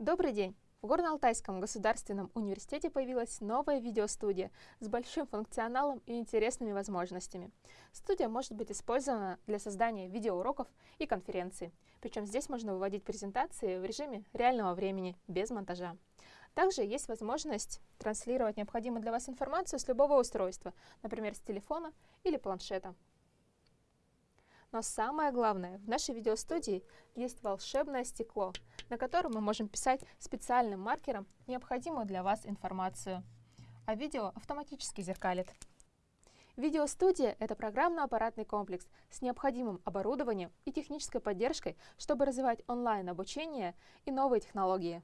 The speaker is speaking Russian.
Добрый день! В Горно-Алтайском государственном университете появилась новая видеостудия с большим функционалом и интересными возможностями. Студия может быть использована для создания видеоуроков и конференций. Причем здесь можно выводить презентации в режиме реального времени, без монтажа. Также есть возможность транслировать необходимую для вас информацию с любого устройства, например, с телефона или планшета. Но самое главное, в нашей видеостудии есть волшебное стекло, на котором мы можем писать специальным маркером необходимую для вас информацию. А видео автоматически зеркалит. Видеостудия — это программно-аппаратный комплекс с необходимым оборудованием и технической поддержкой, чтобы развивать онлайн-обучение и новые технологии.